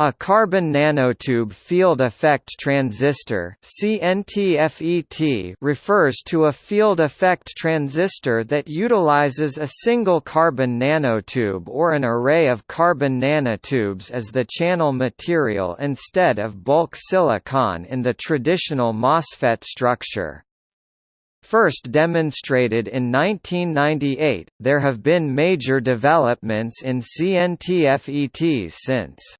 A carbon nanotube field effect transistor CNTFET refers to a field effect transistor that utilizes a single carbon nanotube or an array of carbon nanotubes as the channel material instead of bulk silicon in the traditional MOSFET structure. First demonstrated in 1998, there have been major developments in CNTFETs since.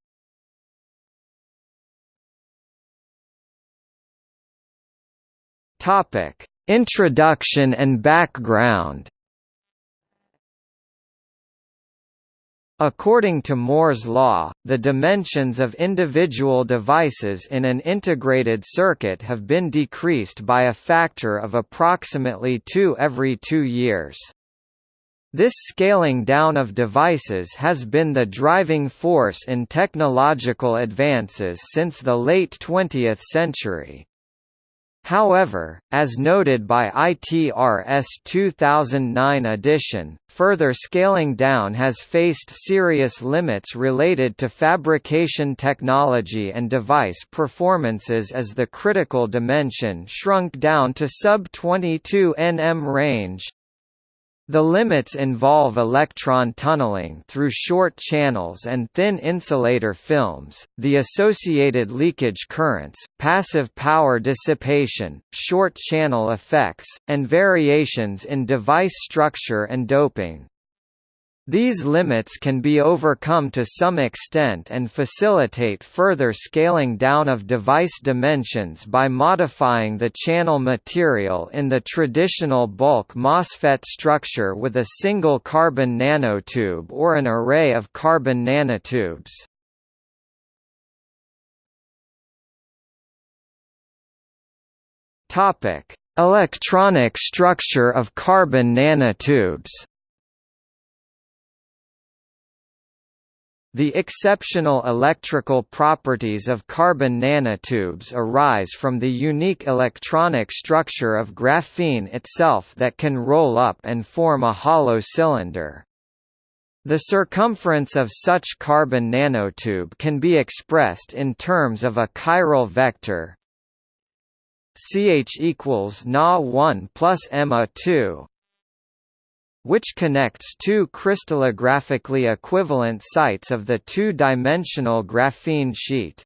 Topic: Introduction and background. According to Moore's law, the dimensions of individual devices in an integrated circuit have been decreased by a factor of approximately 2 every 2 years. This scaling down of devices has been the driving force in technological advances since the late 20th century. However, as noted by ITRS 2009 edition, further scaling down has faced serious limits related to fabrication technology and device performances as the critical dimension shrunk down to sub-22 nm range. The limits involve electron tunneling through short channels and thin insulator films, the associated leakage currents, passive power dissipation, short channel effects, and variations in device structure and doping. These limits can be overcome to some extent and facilitate further scaling down of device dimensions by modifying the channel material in the traditional bulk MOSFET structure with a single carbon nanotube or an array of carbon nanotubes. Electronic structure of carbon nanotubes The exceptional electrical properties of carbon nanotubes arise from the unique electronic structure of graphene itself that can roll up and form a hollow cylinder. The circumference of such carbon nanotube can be expressed in terms of a chiral vector ch equals Na 1 plus Emma 2 which connects two crystallographically equivalent sites of the two-dimensional graphene sheet.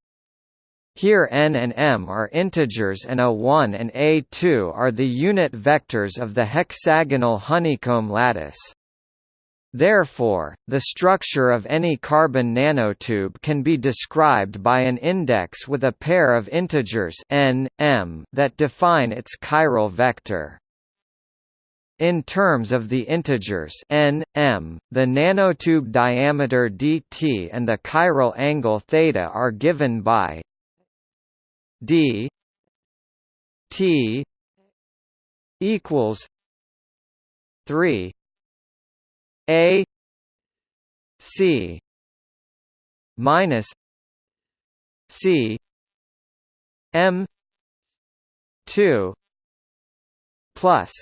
Here n and m are integers and a1 and a2 are the unit vectors of the hexagonal honeycomb lattice. Therefore, the structure of any carbon nanotube can be described by an index with a pair of integers n, m that define its chiral vector. In terms of the integers n, m, the nanotube diameter dt and the chiral angle theta are given by d t equals 3 a c minus c m 2 plus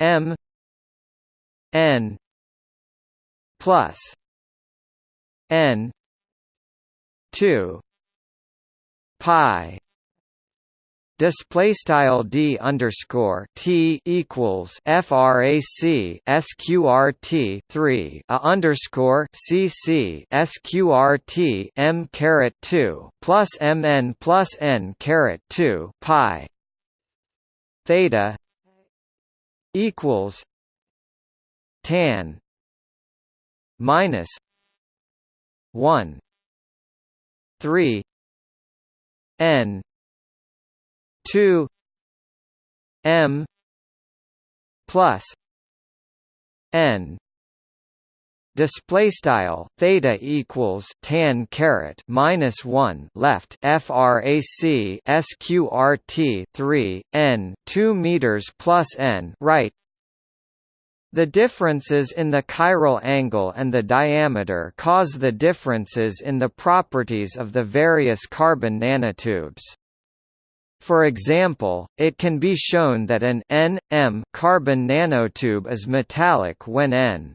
M N plus N two pi display style d underscore t equals frac sqrt 3 a underscore cc sqrt m caret 2 plus mn plus n caret 2 pi theta equals tan minus 1 3 n 2 m plus n display style theta equals tan caret minus 1 left frac sqrt 3 n 2 meters plus n right. The differences in the chiral angle and the diameter cause the differences in the properties of the various carbon nanotubes. For example, it can be shown that an N, M carbon nanotube is metallic when N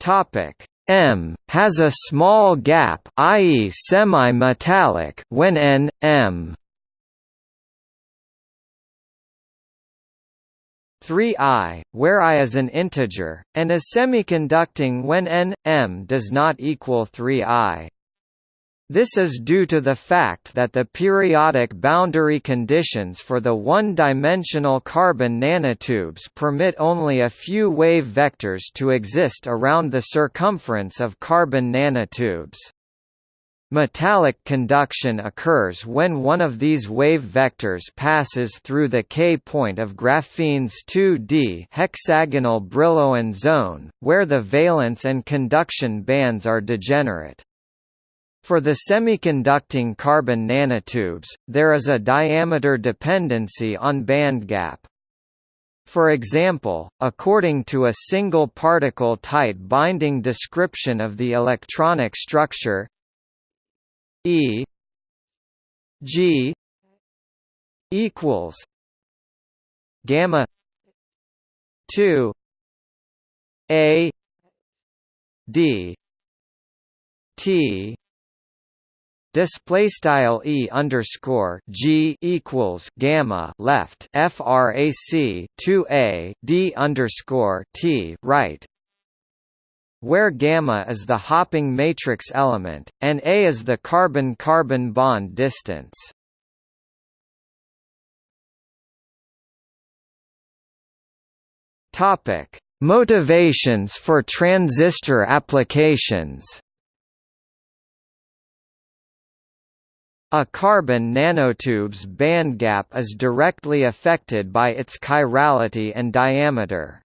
Topic M has a small gap i.e. semi-metallic when N M 3i, where i is an integer, and is semiconducting when n, m does not equal 3i. This is due to the fact that the periodic boundary conditions for the one-dimensional carbon nanotubes permit only a few wave vectors to exist around the circumference of carbon nanotubes. Metallic conduction occurs when one of these wave vectors passes through the K point of graphene's 2D hexagonal Brillouin zone, where the valence and conduction bands are degenerate. For the semiconducting carbon nanotubes, there is a diameter dependency on bandgap. For example, according to a single particle tight binding description of the electronic structure E G equals gamma 2 A D T Display style e underscore g equals gamma left frac 2 a d underscore t right where gamma is the hopping matrix element, and A is the carbon-carbon bond distance. Topic: Motivations for transistor applications. A carbon nanotube's bandgap is directly affected by its chirality and diameter.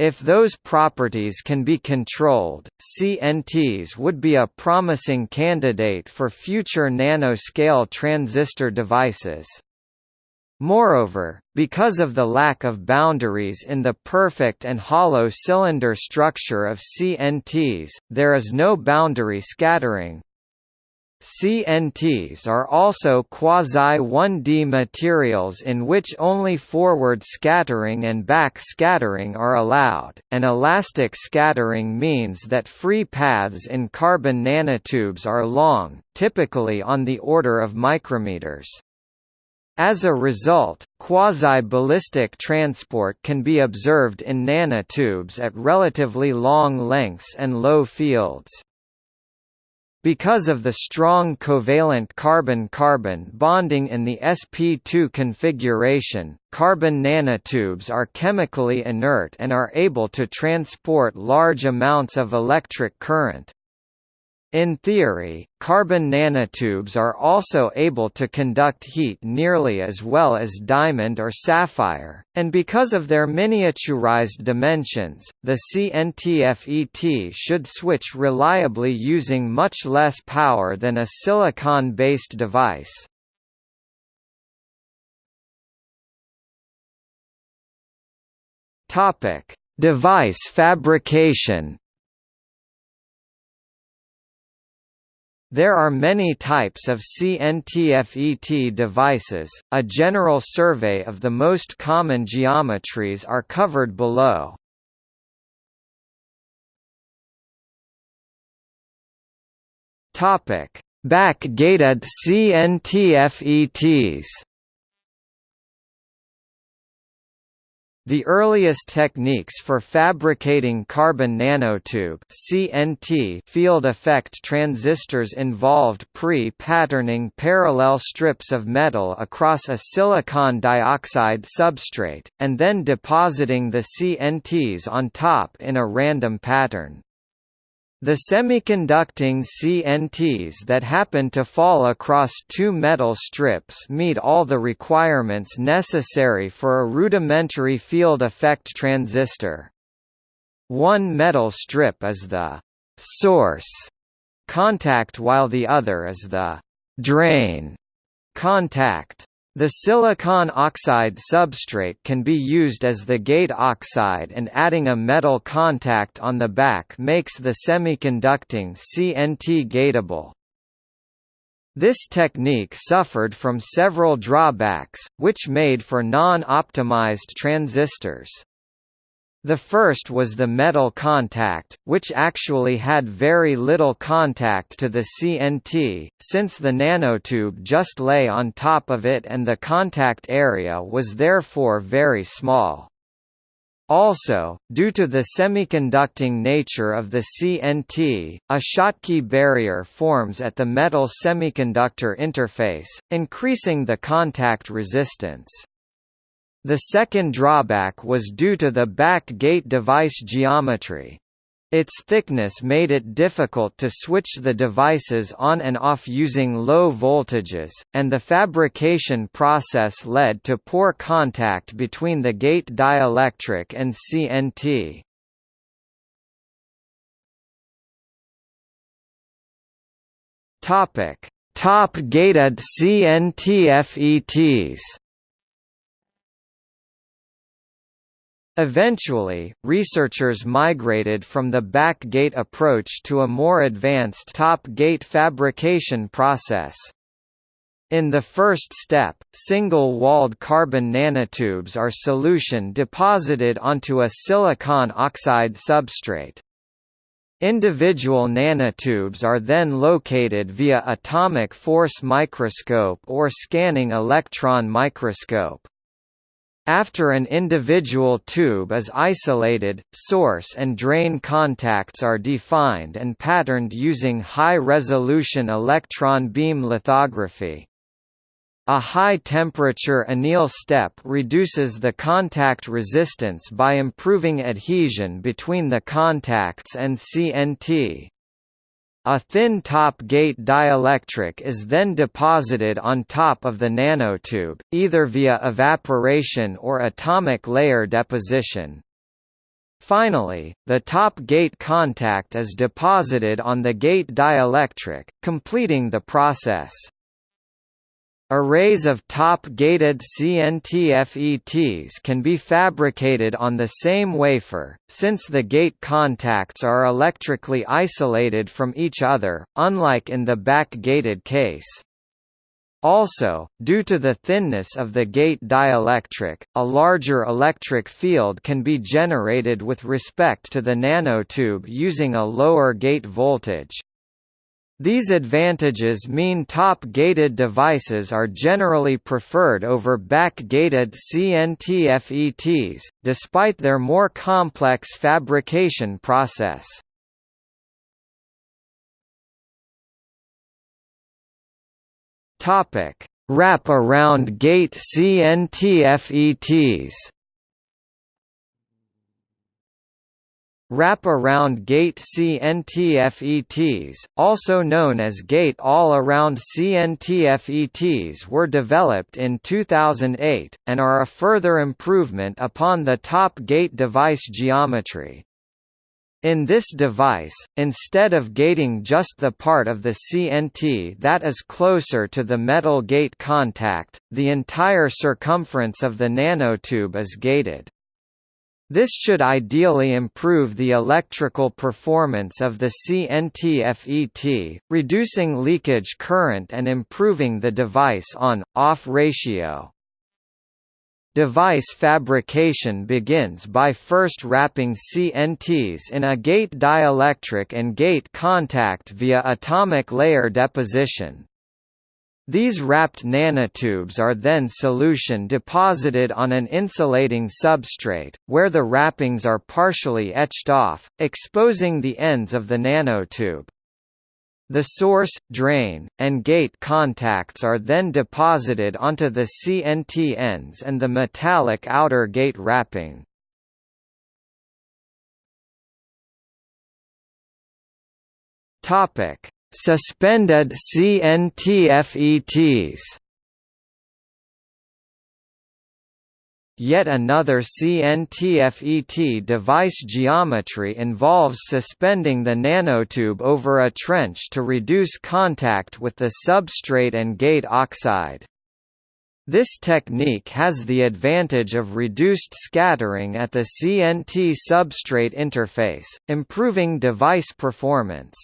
If those properties can be controlled, CNTs would be a promising candidate for future nanoscale transistor devices. Moreover, because of the lack of boundaries in the perfect and hollow cylinder structure of CNTs, there is no boundary scattering, CNTs are also quasi-1D materials in which only forward scattering and back scattering are allowed, and elastic scattering means that free paths in carbon nanotubes are long, typically on the order of micrometers. As a result, quasi-ballistic transport can be observed in nanotubes at relatively long lengths and low fields. Because of the strong covalent carbon-carbon bonding in the sp2 configuration, carbon nanotubes are chemically inert and are able to transport large amounts of electric current. In theory, carbon nanotubes are also able to conduct heat nearly as well as diamond or sapphire, and because of their miniaturized dimensions, the CNTFET should switch reliably using much less power than a silicon-based device. Device fabrication There are many types of CNTFET devices, a general survey of the most common geometries are covered below. Back-gated CNTFETs The earliest techniques for fabricating carbon nanotube (CNT) field effect transistors involved pre-patterning parallel strips of metal across a silicon dioxide substrate, and then depositing the CNTs on top in a random pattern. The semiconducting CNTs that happen to fall across two metal strips meet all the requirements necessary for a rudimentary field effect transistor. One metal strip is the «source» contact while the other is the «drain» contact. The silicon oxide substrate can be used as the gate oxide and adding a metal contact on the back makes the semiconducting CNT gateable. This technique suffered from several drawbacks, which made for non-optimized transistors. The first was the metal contact, which actually had very little contact to the CNT, since the nanotube just lay on top of it and the contact area was therefore very small. Also, due to the semiconducting nature of the CNT, a Schottky barrier forms at the metal semiconductor interface, increasing the contact resistance. The second drawback was due to the back gate device geometry. Its thickness made it difficult to switch the devices on and off using low voltages, and the fabrication process led to poor contact between the gate dielectric and CNT. Top-gated CNT FETs Eventually, researchers migrated from the back-gate approach to a more advanced top-gate fabrication process. In the first step, single-walled carbon nanotubes are solution deposited onto a silicon oxide substrate. Individual nanotubes are then located via atomic force microscope or scanning electron microscope. After an individual tube is isolated, source and drain contacts are defined and patterned using high-resolution electron beam lithography. A high-temperature anneal step reduces the contact resistance by improving adhesion between the contacts and CNT. A thin top gate dielectric is then deposited on top of the nanotube, either via evaporation or atomic layer deposition. Finally, the top gate contact is deposited on the gate dielectric, completing the process. Arrays of top-gated CNT-FETs can be fabricated on the same wafer, since the gate contacts are electrically isolated from each other, unlike in the back-gated case. Also, due to the thinness of the gate dielectric, a larger electric field can be generated with respect to the nanotube using a lower gate voltage. These advantages mean top-gated devices are generally preferred over back-gated CNT-FETs, despite their more complex fabrication process. Wrap-around gate CNT-FETs Wrap-around gate CNTFETs, also known as gate all-around CNTFETs were developed in 2008, and are a further improvement upon the top gate device geometry. In this device, instead of gating just the part of the CNT that is closer to the metal gate contact, the entire circumference of the nanotube is gated. This should ideally improve the electrical performance of the CNT-FET, reducing leakage current and improving the device on-off ratio. Device fabrication begins by first wrapping CNTs in a gate dielectric and gate contact via atomic layer deposition. These wrapped nanotubes are then solution deposited on an insulating substrate, where the wrappings are partially etched off, exposing the ends of the nanotube. The source, drain, and gate contacts are then deposited onto the CNT ends and the metallic outer gate wrapping. Topic: Suspended CNT-FETs Yet another CNT-FET device geometry involves suspending the nanotube over a trench to reduce contact with the substrate and gate oxide. This technique has the advantage of reduced scattering at the CNT substrate interface, improving device performance.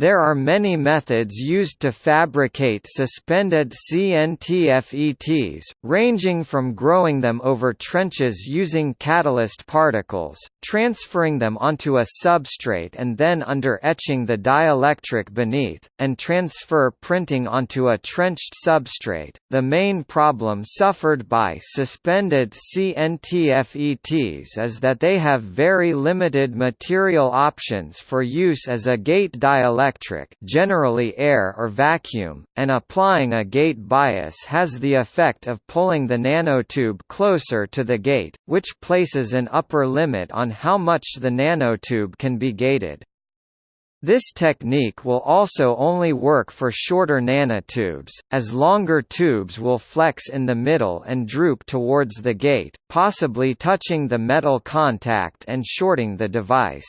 There are many methods used to fabricate suspended CNTFETs, ranging from growing them over trenches using catalyst particles, transferring them onto a substrate and then under etching the dielectric beneath, and transfer printing onto a trenched substrate. The main problem suffered by suspended CNTFETs is that they have very limited material options for use as a gate dielectric electric generally air or vacuum, and applying a gate bias has the effect of pulling the nanotube closer to the gate, which places an upper limit on how much the nanotube can be gated. This technique will also only work for shorter nanotubes, as longer tubes will flex in the middle and droop towards the gate, possibly touching the metal contact and shorting the device.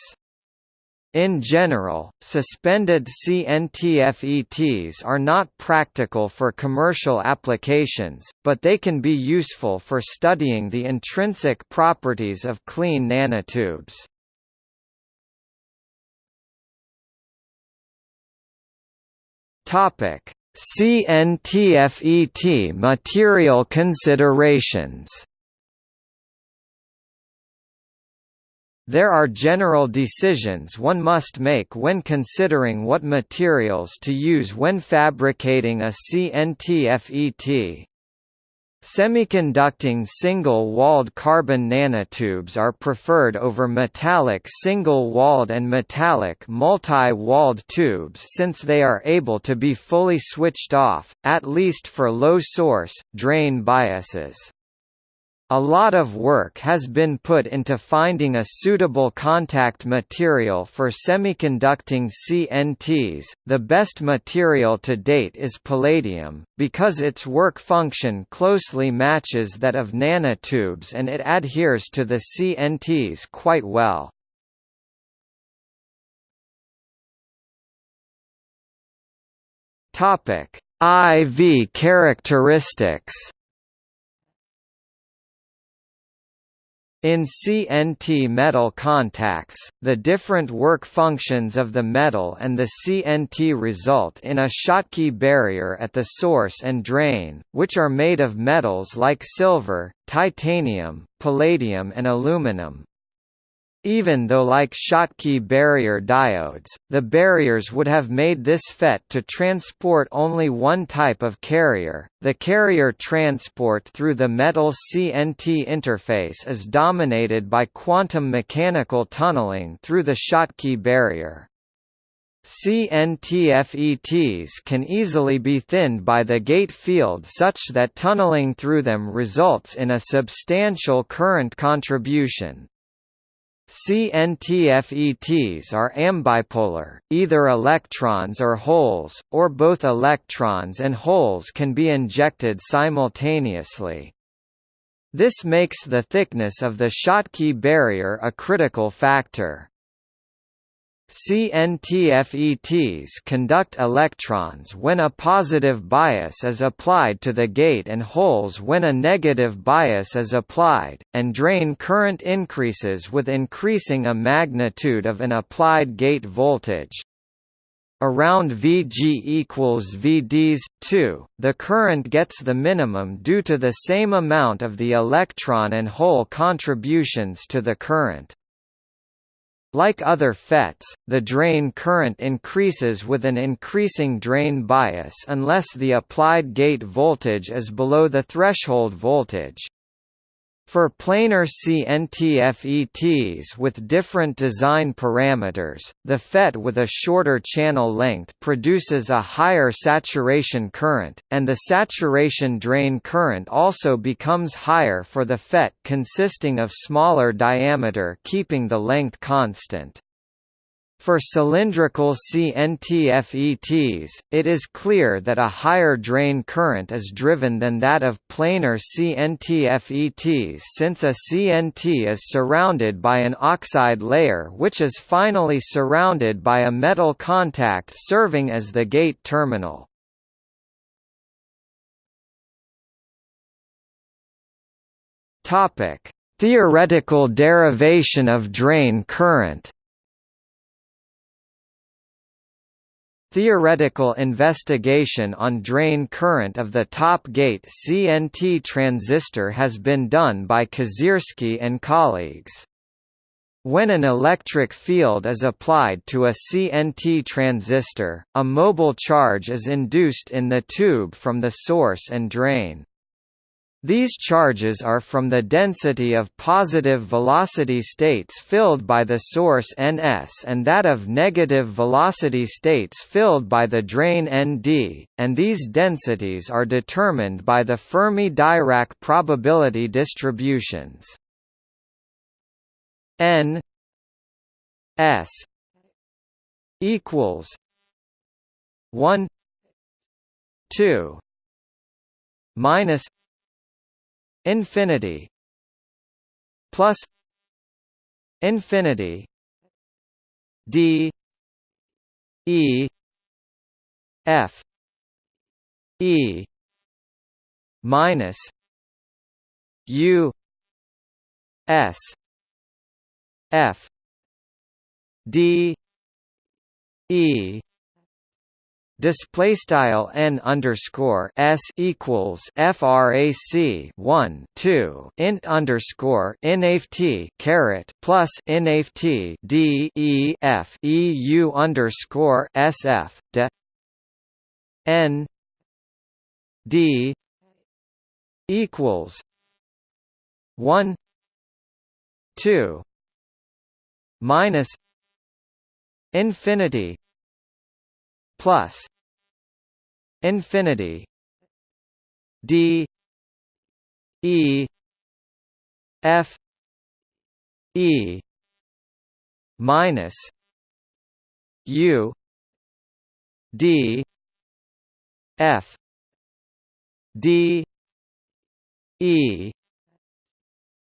In general, suspended CNTFETs are not practical for commercial applications, but they can be useful for studying the intrinsic properties of clean nanotubes. CNTFET material considerations. There are general decisions one must make when considering what materials to use when fabricating a CNTFET. Semiconducting single-walled carbon nanotubes are preferred over metallic single-walled and metallic multi-walled tubes since they are able to be fully switched off, at least for low source, drain biases. A lot of work has been put into finding a suitable contact material for semiconducting CNTs. The best material to date is palladium, because its work function closely matches that of nanotubes and it adheres to the CNTs quite well. IV characteristics. In CNT metal contacts, the different work functions of the metal and the CNT result in a Schottky barrier at the source and drain, which are made of metals like silver, titanium, palladium and aluminum. Even though like Schottky barrier diodes, the barriers would have made this FET to transport only one type of carrier, the carrier transport through the metal CNT interface is dominated by quantum mechanical tunneling through the Schottky barrier. CNTFETs can easily be thinned by the gate field such that tunneling through them results in a substantial current contribution. CNTFETs are ambipolar, either electrons or holes, or both electrons and holes can be injected simultaneously. This makes the thickness of the Schottky barrier a critical factor. CNTFETs conduct electrons when a positive bias is applied to the gate and holes when a negative bias is applied, and drain current increases with increasing a magnitude of an applied gate voltage. Around Vg equals Vds 2, the current gets the minimum due to the same amount of the electron and hole contributions to the current. Like other FETs, the drain current increases with an increasing drain bias unless the applied gate voltage is below the threshold voltage. For planar CNTFETs with different design parameters, the FET with a shorter channel length produces a higher saturation current, and the saturation drain current also becomes higher for the FET consisting of smaller diameter keeping the length constant. For cylindrical CNTFETs, it is clear that a higher drain current is driven than that of planar CNTFETs since a CNT is surrounded by an oxide layer which is finally surrounded by a metal contact serving as the gate terminal. Theoretical derivation of drain current Theoretical investigation on drain current of the top gate CNT transistor has been done by Kazierski and colleagues. When an electric field is applied to a CNT transistor, a mobile charge is induced in the tube from the source and drain. These charges are from the density of positive velocity states filled by the source Ns and that of negative velocity states filled by the drain Nd, and these densities are determined by the Fermi-Dirac probability distributions. N S equals 1 2 minus infinity plus infinity d e f e minus u s f d e display style n underscore s equals frac 1 2 int underscore nft caret plus nft d e f e u underscore sf de n d equals 1 2 minus infinity plus infinity d e f e minus u d f d e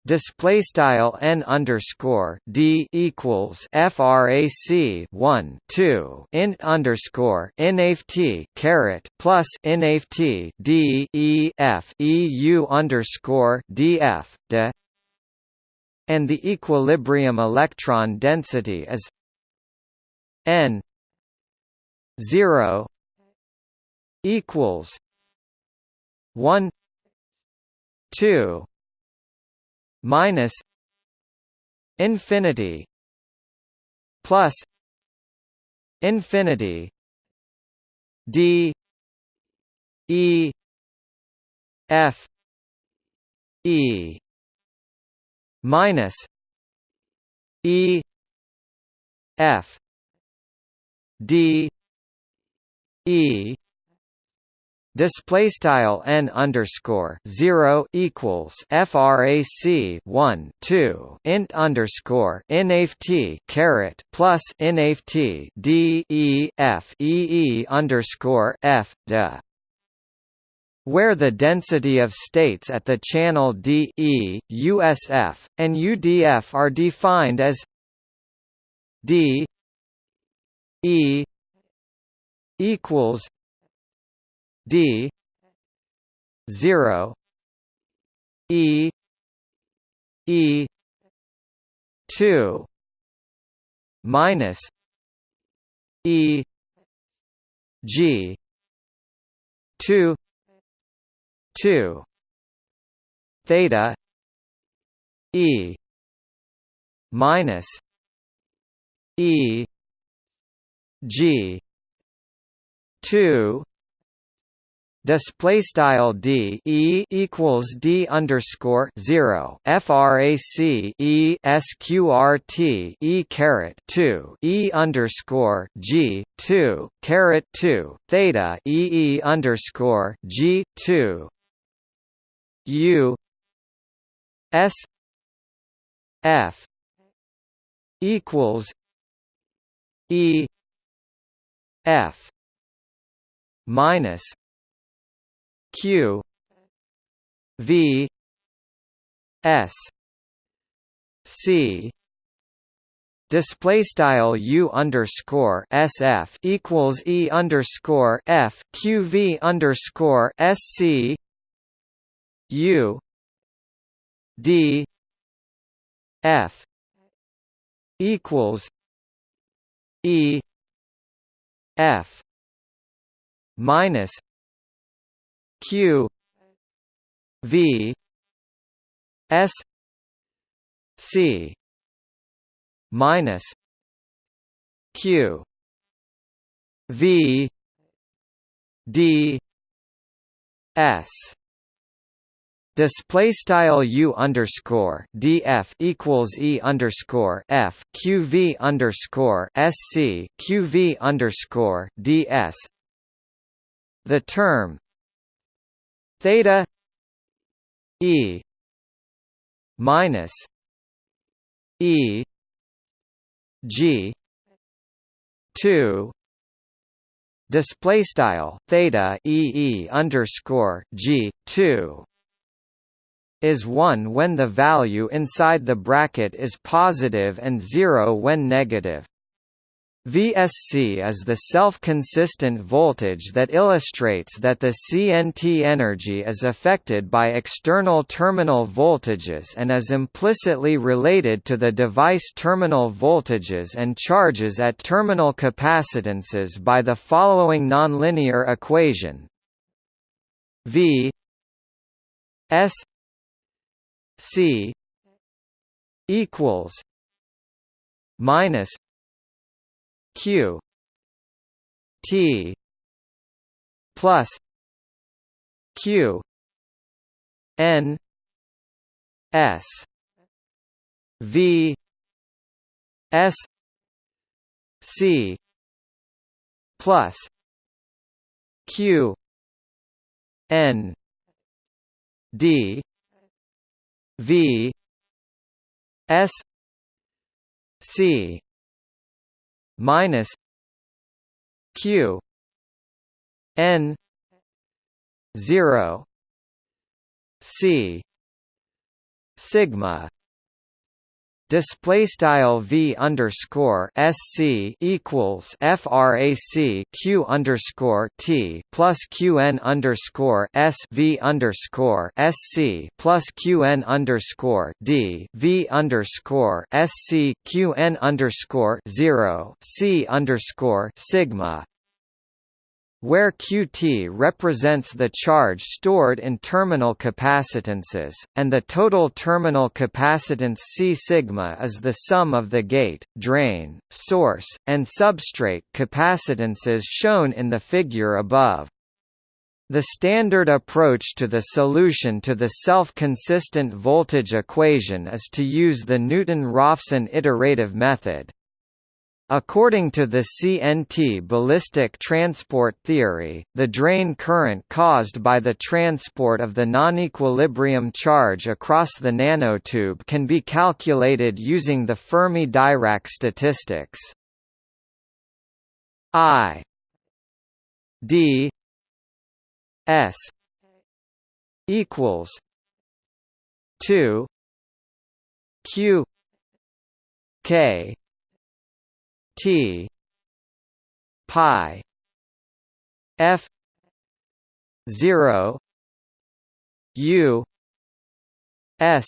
display style n underscore d equals frac 1 2 int underscore nft caret plus nft d e f e u underscore df de. And the equilibrium electron density is n 0 equals 1 2 minus infinity plus infinity d e f e minus e f d e Display style n underscore zero equals frac one two int underscore nft caret plus nft d e f e e underscore f de where the density of states at the channel D E, USF, and UDF are defined as D E equals D zero E E two minus E G two two theta E minus E G two display style d e equals d underscore zero frac e sqrt e caret two e underscore g two caret two theta e e underscore g two. U s f equals e f minus q. V. S. C. Display style u underscore sf equals e underscore f q v underscore sc u. D. F. equals e. F. minus Q V S C minus Q V D S Display style u underscore df equals e underscore f qv underscore sc qv underscore ds. The term theta e minus e g two display style theta e e underscore g two is 1 when the value inside the bracket is positive and 0 when negative. VSC is the self-consistent voltage that illustrates that the CNT energy is affected by external terminal voltages and is implicitly related to the device terminal voltages and charges at terminal capacitances by the following nonlinear equation. V S C equals minus Q. T. Plus. Q. N. S. V. S. C. Plus. Q. N. D. V. S. C minus Q N zero C sigma display style v underscore sc equals frac q underscore t plus qn underscore s v underscore sc plus qn underscore d v underscore sc qn underscore zero c underscore sigma where Qt represents the charge stored in terminal capacitances, and the total terminal capacitance C sigma is the sum of the gate, drain, source, and substrate capacitances shown in the figure above. The standard approach to the solution to the self-consistent voltage equation is to use the Newton-Raphson iterative method. According to the CNT ballistic transport theory, the drain current caused by the transport of the non-equilibrium charge across the nanotube can be calculated using the Fermi-Dirac statistics. I d s equals 2 q k T. Pi. F. zero. U. S.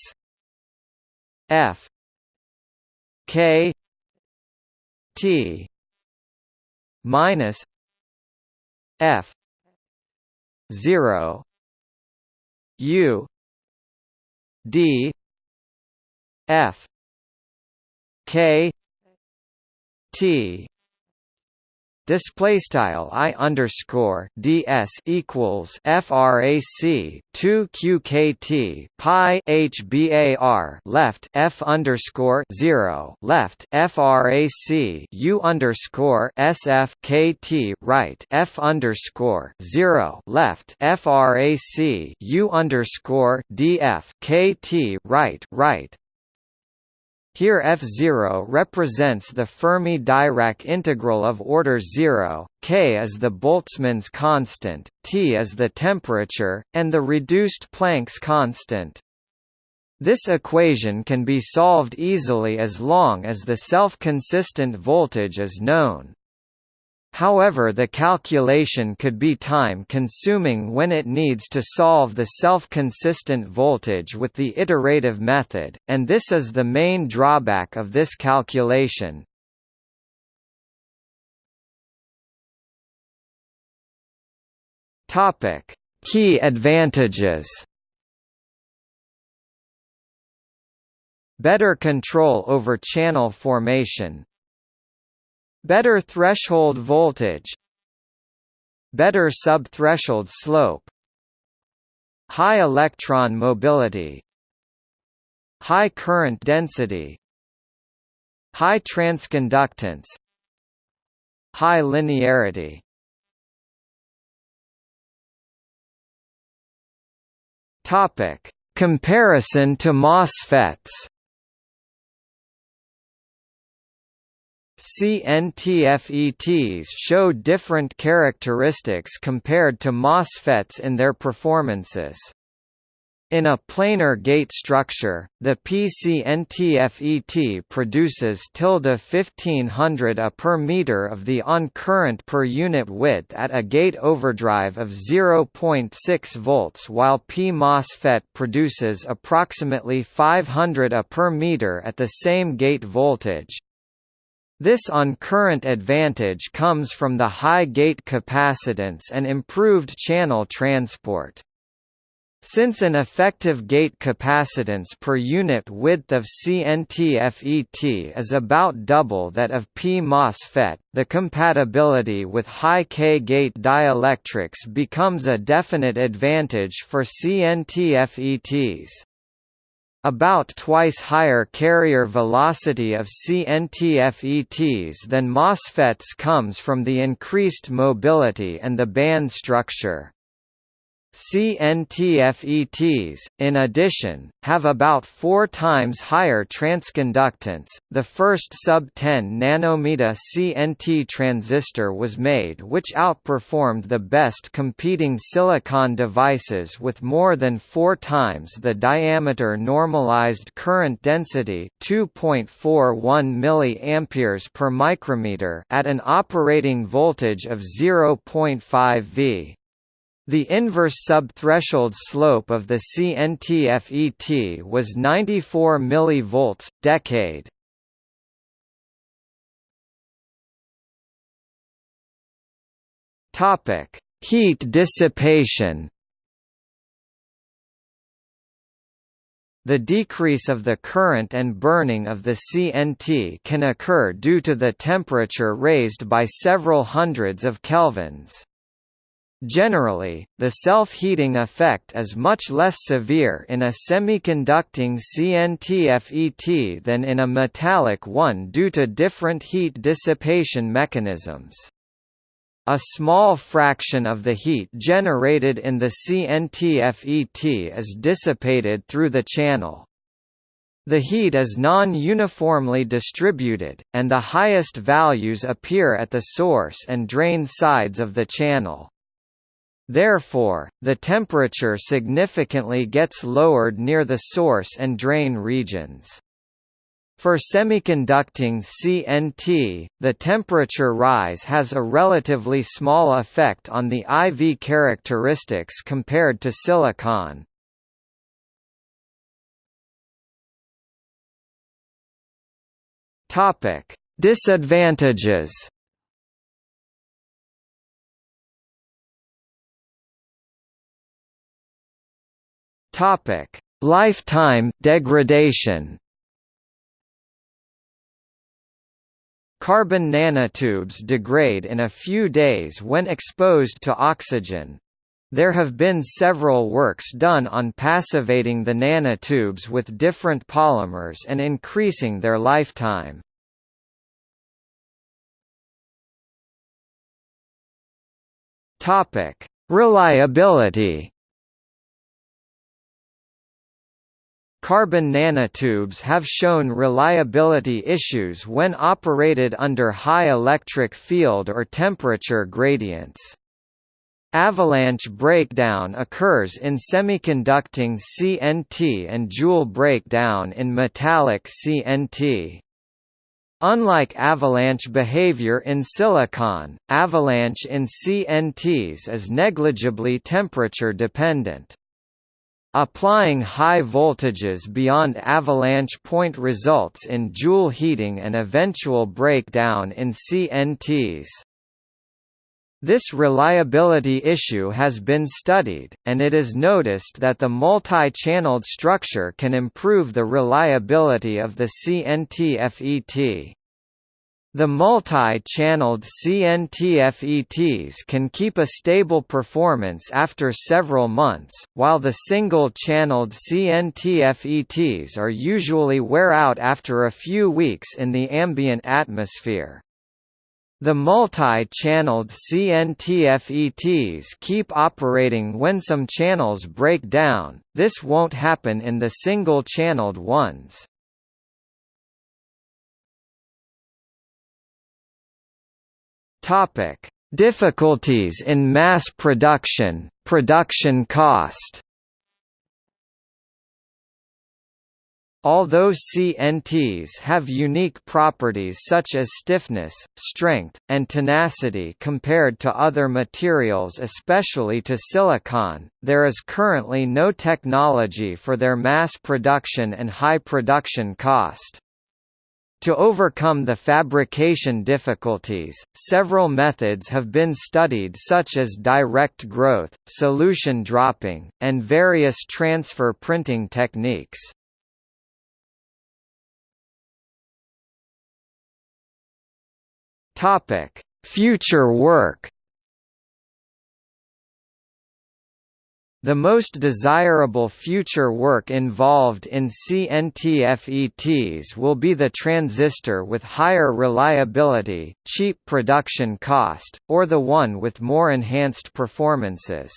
F. K. T. Minus F. zero. U. D. F. K T. Display style i underscore ds equals frac 2 qkt pi hbar left f underscore 0 left frac u underscore sf kt right f underscore 0 left frac u underscore df kt right right here F0 represents the Fermi-Dirac integral of order 0, K is the Boltzmann's constant, T is the temperature, and the reduced Planck's constant. This equation can be solved easily as long as the self-consistent voltage is known. However the calculation could be time-consuming when it needs to solve the self-consistent voltage with the iterative method, and this is the main drawback of this calculation. Key advantages. Better control over channel formation. Better threshold voltage. Better subthreshold slope. High electron mobility. High current density. High transconductance. High linearity. Topic: Comparison to MOSFETs. CNTFETs show different characteristics compared to MOSFETs in their performances. In a planar gate structure, the PCNTFET produces tilde 1500 A per meter of the on current per unit width at a gate overdrive of 0.6 volts while P MOSFET produces approximately 500 A per meter at the same gate voltage. This on-current advantage comes from the high gate capacitance and improved channel transport. Since an effective gate capacitance per unit width of CNT-FET is about double that of P MOSFET, the compatibility with high K-gate dielectrics becomes a definite advantage for CNT-FETs. About twice higher carrier velocity of CNT-FETs than MOSFETs comes from the increased mobility and the band structure. CNTFETs, in addition, have about four times higher transconductance. The first sub-10 nanometer CNT transistor was made which outperformed the best competing silicon devices with more than four times the diameter normalized current density 2.41 mA per micrometer at an operating voltage of 0.5 V. The inverse subthreshold slope of the CNT-FET was 94 mV, decade. Topic: Heat dissipation. The decrease of the current and burning of the CNT can occur due to the temperature raised by several hundreds of kelvins. Generally, the self-heating effect is much less severe in a semiconducting CNT-FET than in a metallic one due to different heat dissipation mechanisms. A small fraction of the heat generated in the CNT-FET is dissipated through the channel. The heat is non-uniformly distributed, and the highest values appear at the source and drain sides of the channel. Therefore, the temperature significantly gets lowered near the source and drain regions. For semiconducting CNT, the temperature rise has a relatively small effect on the IV characteristics compared to silicon. Disadvantages Topic: Lifetime degradation. Carbon nanotubes degrade in a few days when exposed to oxygen. There have been several works done on passivating the nanotubes with different polymers and increasing their lifetime. Reliability. Carbon nanotubes have shown reliability issues when operated under high electric field or temperature gradients. Avalanche breakdown occurs in semiconducting CNT and Joule breakdown in metallic CNT. Unlike avalanche behavior in silicon, avalanche in CNTs is negligibly temperature dependent. Applying high voltages beyond avalanche point results in Joule heating and eventual breakdown in CNTs. This reliability issue has been studied, and it is noticed that the multi-channeled structure can improve the reliability of the CNT-FET. The multi-channeled CNT-FETs can keep a stable performance after several months, while the single-channeled CNT-FETs are usually wear out after a few weeks in the ambient atmosphere. The multi-channeled CNT-FETs keep operating when some channels break down, this won't happen in the single-channeled ones. Difficulties in mass production, production cost Although CNTs have unique properties such as stiffness, strength, and tenacity compared to other materials especially to silicon, there is currently no technology for their mass production and high production cost. To overcome the fabrication difficulties, several methods have been studied such as direct growth, solution dropping, and various transfer printing techniques. Future work. The most desirable future work involved in CNT-FETs will be the transistor with higher reliability, cheap production cost, or the one with more enhanced performances.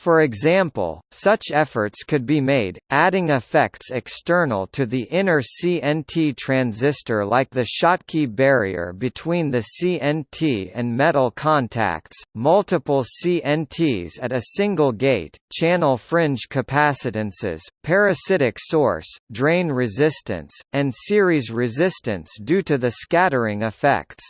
For example, such efforts could be made, adding effects external to the inner CNT transistor like the Schottky barrier between the CNT and metal contacts, multiple CNTs at a single gate, channel fringe capacitances, parasitic source, drain resistance, and series resistance due to the scattering effects.